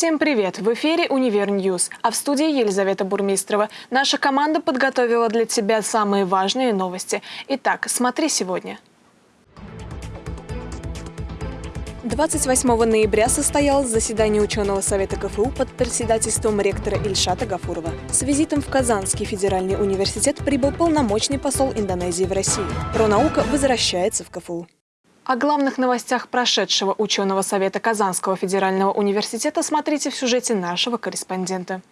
Всем привет! В эфире «Универ News», а в студии Елизавета Бурмистрова. Наша команда подготовила для тебя самые важные новости. Итак, смотри сегодня. 28 ноября состоялось заседание ученого совета КФУ под председательством ректора Ильшата Гафурова. С визитом в Казанский федеральный университет прибыл полномочный посол Индонезии в России. Пронаука возвращается в КФУ. О главных новостях прошедшего ученого совета Казанского федерального университета смотрите в сюжете нашего корреспондента.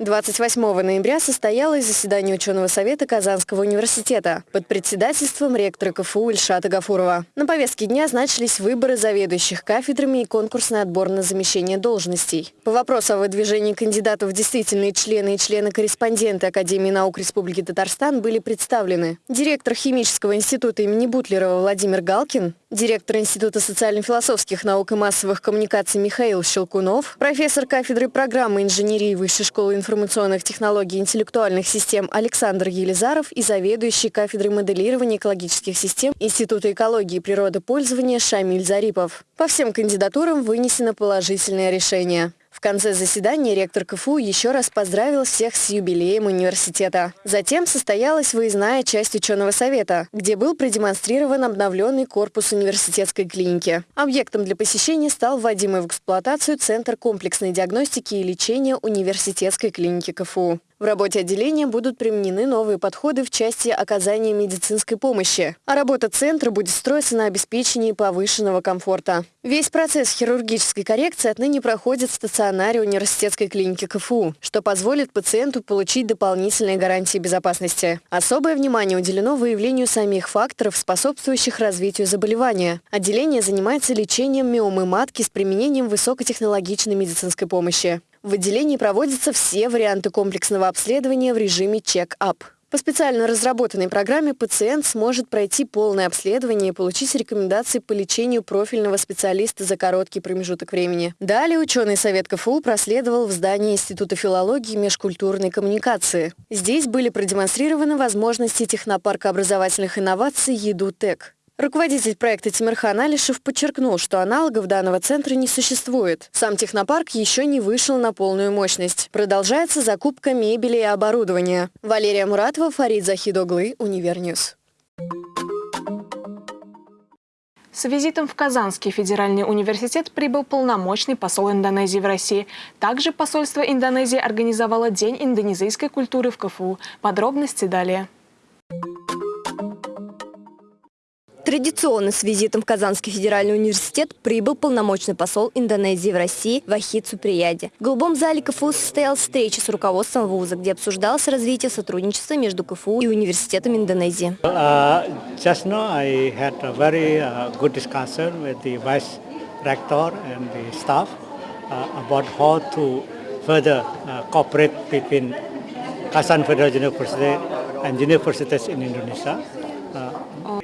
28 ноября состоялось заседание ученого совета Казанского университета под председательством ректора КФУ Ильшата Гафурова. На повестке дня значились выборы заведующих кафедрами и конкурсный отбор на замещение должностей. По вопросу о выдвижении кандидатов в действительные члены и члены-корреспонденты Академии наук Республики Татарстан были представлены директор Химического института имени Бутлерова Владимир Галкин, директор Института социально-философских наук и массовых коммуникаций Михаил Щелкунов, профессор кафедры программы инженерии Высшей школы информационных технологий и интеллектуальных систем Александр Елизаров и заведующий кафедрой моделирования экологических систем Института экологии и природопользования Шамиль Зарипов. По всем кандидатурам вынесено положительное решение. В конце заседания ректор КФУ еще раз поздравил всех с юбилеем университета. Затем состоялась выездная часть ученого совета, где был продемонстрирован обновленный корпус университетской клиники. Объектом для посещения стал вводимый в эксплуатацию Центр комплексной диагностики и лечения университетской клиники КФУ. В работе отделения будут применены новые подходы в части оказания медицинской помощи, а работа центра будет строиться на обеспечении повышенного комфорта. Весь процесс хирургической коррекции отныне проходит в стационаре университетской клиники КФУ, что позволит пациенту получить дополнительные гарантии безопасности. Особое внимание уделено выявлению самих факторов, способствующих развитию заболевания. Отделение занимается лечением миомы матки с применением высокотехнологичной медицинской помощи. В отделении проводятся все варианты комплексного обследования в режиме чек-ап. По специально разработанной программе пациент сможет пройти полное обследование и получить рекомендации по лечению профильного специалиста за короткий промежуток времени. Далее ученый совет КФУ проследовал в здании Института филологии и межкультурной коммуникации. Здесь были продемонстрированы возможности технопарка образовательных инноваций «Едутек». Руководитель проекта Тимирхан Алишев подчеркнул, что аналогов данного центра не существует. Сам технопарк еще не вышел на полную мощность. Продолжается закупка мебели и оборудования. Валерия Муратова, Фарид Захидоглы, Универ News. С визитом в Казанский федеральный университет прибыл полномочный посол Индонезии в России. Также посольство Индонезии организовало День индонезийской культуры в КФУ. Подробности далее. Традиционно с визитом в Казанский федеральный университет прибыл полномочный посол Индонезии в России Вахид Суприяди. В голубом зале КФУ состоялась встреча с руководством вуза, где обсуждалось развитие сотрудничества между КФУ и университетом Индонезии. Uh, about how to further uh, cooperate between Kazan Federal University and universities in Indonesia.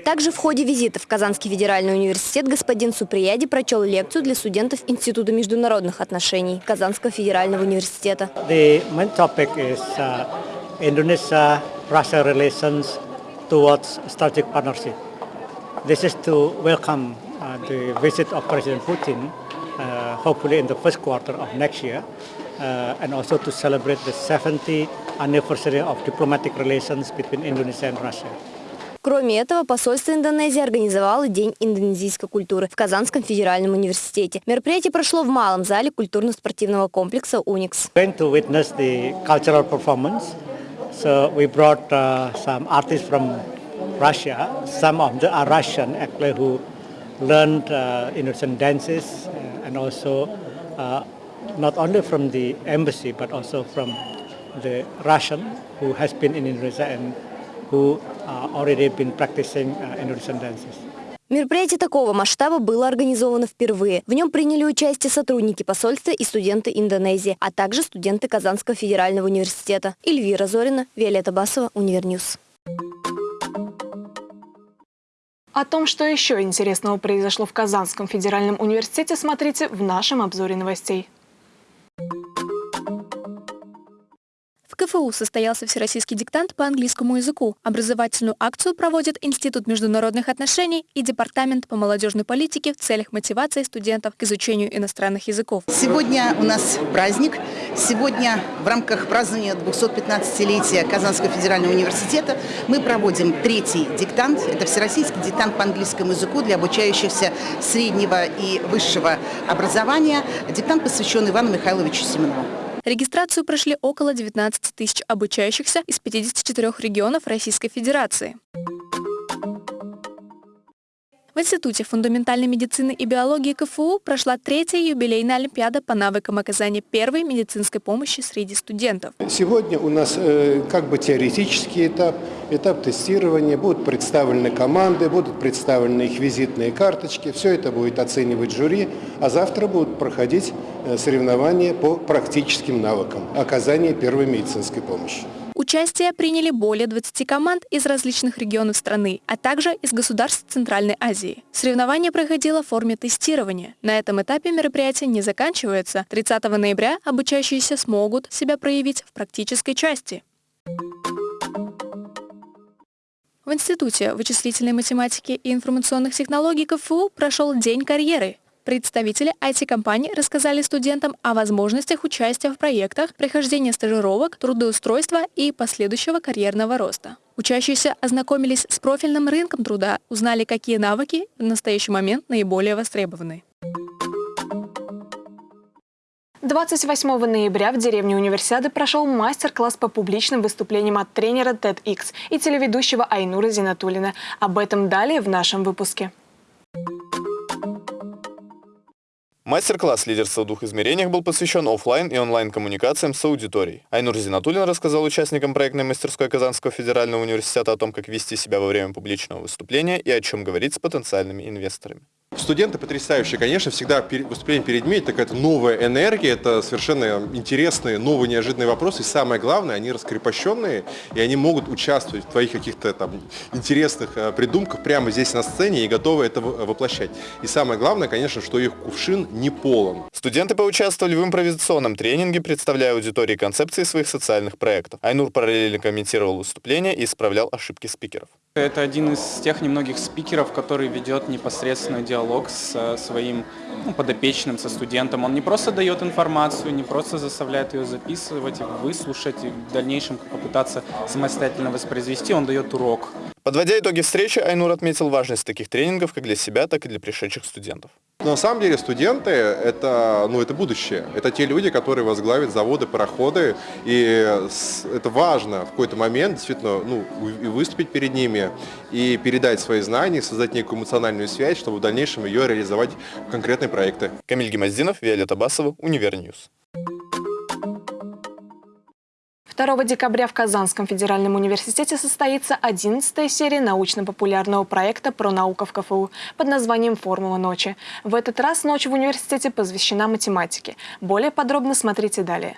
Также в ходе визита в Казанский федеральный университет господин Суприяди прочел лекцию для студентов Института международных отношений Казанского федерального университета. The main topic is uh, Indonesia-Russia relations towards strategic partnership. This is to welcome uh, the visit of President Putin, uh, hopefully in the first quarter of next year, uh, and also to celebrate the 70th anniversary of diplomatic relations between Indonesia and Russia. Кроме этого, посольство Индонезии организовало День индонезийской культуры в Казанском федеральном университете. Мероприятие прошло в малом зале культурно-спортивного комплекса «Уникс». So we brought uh, some artists from Russia. Some of them are Russian actually who learned uh, Indonesian dances uh, and also uh, not only from the embassy but also from the Russian who has been in Indonesia and who uh, already been practicing uh, Indonesian dances. Мероприятие такого масштаба было организовано впервые. В нем приняли участие сотрудники посольства и студенты Индонезии, а также студенты Казанского федерального университета. Эльвира Зорина, Виолетта Басова, Универ News. О том, что еще интересного произошло в Казанском федеральном университете, смотрите в нашем обзоре новостей. КФУ состоялся всероссийский диктант по английскому языку. Образовательную акцию проводит Институт международных отношений и Департамент по молодежной политике в целях мотивации студентов к изучению иностранных языков. Сегодня у нас праздник. Сегодня в рамках празднования 215-летия Казанского федерального университета мы проводим третий диктант. Это всероссийский диктант по английскому языку для обучающихся среднего и высшего образования. Диктант посвящен Ивану Михайловичу Семенову. Регистрацию прошли около 19 тысяч обучающихся из 54 регионов Российской Федерации. Институте фундаментальной медицины и биологии КФУ прошла третья юбилейная олимпиада по навыкам оказания первой медицинской помощи среди студентов. Сегодня у нас э, как бы теоретический этап, этап тестирования, будут представлены команды, будут представлены их визитные карточки, все это будет оценивать жюри, а завтра будут проходить э, соревнования по практическим навыкам оказания первой медицинской помощи. Участие приняли более 20 команд из различных регионов страны, а также из государств Центральной Азии. Соревнование проходило в форме тестирования. На этом этапе мероприятие не заканчивается. 30 ноября обучающиеся смогут себя проявить в практической части. В Институте вычислительной математики и информационных технологий КФУ прошел День карьеры. Представители IT-компаний рассказали студентам о возможностях участия в проектах, прохождения стажировок, трудоустройства и последующего карьерного роста. Учащиеся ознакомились с профильным рынком труда, узнали, какие навыки в настоящий момент наиболее востребованы. 28 ноября в деревне Универсиады прошел мастер-класс по публичным выступлениям от тренера TEDx и телеведущего Айнура Зинатулина. Об этом далее в нашем выпуске. Мастер-класс «Лидерство в двух измерениях» был посвящен офлайн и онлайн-коммуникациям с аудиторией. Айнур Зинатуллин рассказал участникам проектной мастерской Казанского федерального университета о том, как вести себя во время публичного выступления и о чем говорить с потенциальными инвесторами. Студенты потрясающие, конечно, всегда выступление перед МИ – это какая-то новая энергия, это совершенно интересные, новые, неожиданные вопросы. И самое главное, они раскрепощенные, и они могут участвовать в твоих каких-то там интересных э, придумках прямо здесь на сцене и готовы это воплощать. И самое главное, конечно, что их кувшин не полон. Студенты поучаствовали в импровизационном тренинге, представляя аудитории концепции своих социальных проектов. Айнур параллельно комментировал выступления и исправлял ошибки спикеров. Это один из тех немногих спикеров, который ведет непосредственный диалог с своим ну, подопечным, со студентом. Он не просто дает информацию, не просто заставляет ее записывать, выслушать и в дальнейшем попытаться самостоятельно воспроизвести, он дает урок. Подводя итоги встречи, Айнур отметил важность таких тренингов как для себя, так и для пришедших студентов. На самом деле студенты это, ну, это будущее. Это те люди, которые возглавят заводы, пароходы. И это важно в какой-то момент действительно ну, выступить перед ними и передать свои знания, создать некую эмоциональную связь, чтобы в дальнейшем ее реализовать в конкретные проекты. Камиль Гемоздинов, Виолетта Басова, Универ News. 2 декабря в Казанском федеральном университете состоится 11 серия научно-популярного проекта про науку в КФУ под названием «Формула ночи». В этот раз ночь в университете посвящена математике. Более подробно смотрите далее.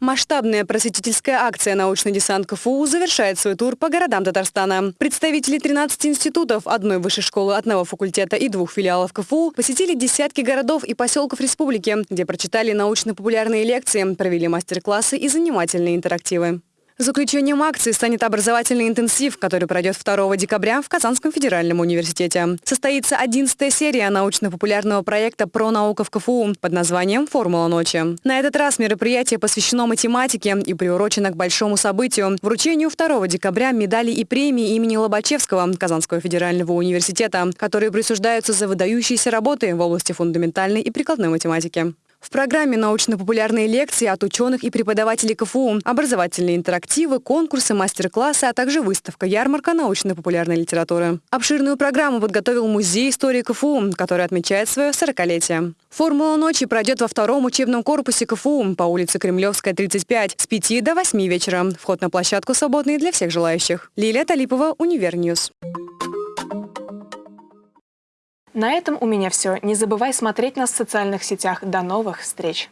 Масштабная просветительская акция «Научный десант КФУ» завершает свой тур по городам Татарстана. Представители 13 институтов, одной высшей школы, одного факультета и двух филиалов КФУ посетили десятки городов и поселков республики, где прочитали научно-популярные лекции, провели мастер-классы и занимательные интерактивы. Заключением акции станет образовательный интенсив, который пройдет 2 декабря в Казанском федеральном университете. Состоится 11 серия научно-популярного проекта про науку в КФУ под названием «Формула ночи». На этот раз мероприятие посвящено математике и приурочено к большому событию – вручению 2 декабря медалей и премии имени Лобачевского Казанского федерального университета, которые присуждаются за выдающиеся работы в области фундаментальной и прикладной математики. В программе научно-популярные лекции от ученых и преподавателей КФУ, образовательные интерактивы, конкурсы, мастер-классы, а также выставка «Ярмарка научно-популярной литературы». Обширную программу подготовил Музей истории КФУ, который отмечает свое 40-летие. Формула ночи пройдет во втором учебном корпусе КФУ по улице Кремлевская, 35, с 5 до 8 вечера. Вход на площадку свободный для всех желающих. Лилия Талипова, Универ News. На этом у меня все. Не забывай смотреть нас в социальных сетях. До новых встреч!